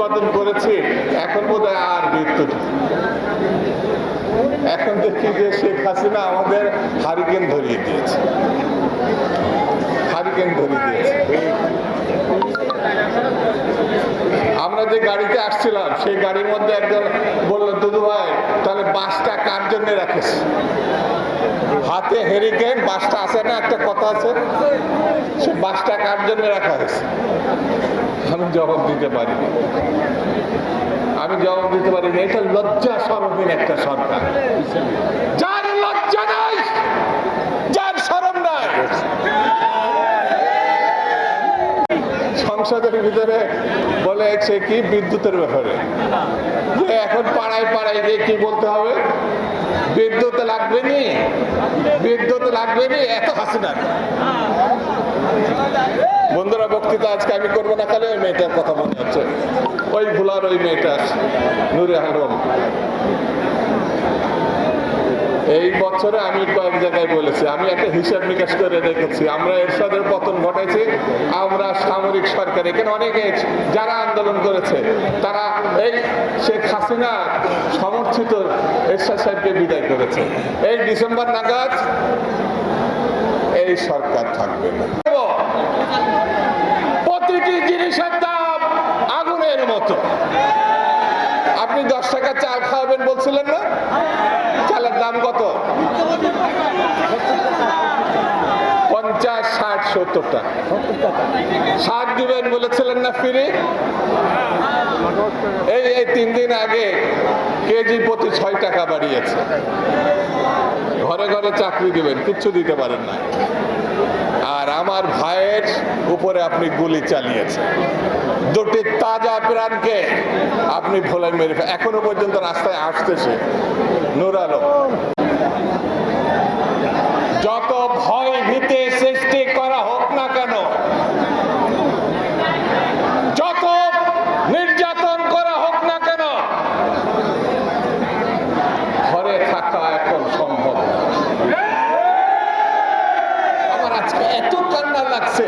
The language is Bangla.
উৎপাদন করেছে, এখন বোধ আর মৃত্যু এখন দেখি যে শেখ হাসিনা আমাদের হারিকেন ধরিয়ে দিয়েছে। হারিকেন ধরিয়ে দিয়েছে। আমরা যে গাড়িতে আসছিলাম, সেই গাড়ির মধ্যে একজন বলল, দুদু ভাই, তাহলে বাসটা কার জন্য রাখিস? হাতে হেরিকেন বাসটা আছে না? একটা কথা আছে। সে বাসটা কার জন্য রাখা হয়েছে? আমি জবাব দিতে পারি আমি জবাব দিতে পারি না এটা লজ্জা সরমহীন একটা সরকার। যার লজ্জা নাই, যার সরম নাই। সংসদের ভিতরে বলে সে কি বিদ্যুতের ব্যাপারে? যে এখন পাড়ায় পাড়ায় গিয়ে কি বলতে হবে? বিদ্যুৎ লাগবে নি? বিদ্যুৎ লাগবে নি? এত হাসিনা বন্ধুরা, বক্তৃতা আজকে আমি করব না, খালি ওই মেয়েটার কথা মনে হচ্ছে ওই ভুলার ওই মেয়েটা নুরে আলম। এই বছরে আমি কয়েক জায়গায় বলেছি, আমি একটা হিসাব নিকাশ করে রেখেছি আমরা এরশাদের পতন ঘটাইছি, আমরা সামরিক সরকার, এখানে অনেকে যারা আন্দোলন করেছে, তারা এই শেখ হাসিনা সমর্থিত এরশাদ সাহেবকে বিদায় করেছে। এই ডিসেম্বর নাগাদ এই সরকার থাকবে না। প্রতিটি জিনিসের দাম আগুনের মতো। আপনি দশ টাকা চাল খাওয়াবেন বলছিলেন না? চালের দাম কত? পঞ্চাশ, ষাট, সত্তর টাকা। ষাট দিবেন বলেছিলেন না ফিরে? এই এই তিন দিন আগে কেজি প্রতি ছয় টাকা বাড়িয়েছে। ঘরে ঘরে চাকরি দিবেন, কিচ্ছু দিতে পারেন না। আর আমার ভাইয়ের উপরে আপনি গুলি চালিয়েছেন। দুটি তাজা প্রাণকে আপনি ভোলাই মেরে এখনও পর্যন্ত রাস্তায় আসতেছে নুরালো। আমার আজকে এত কান্না লাগছে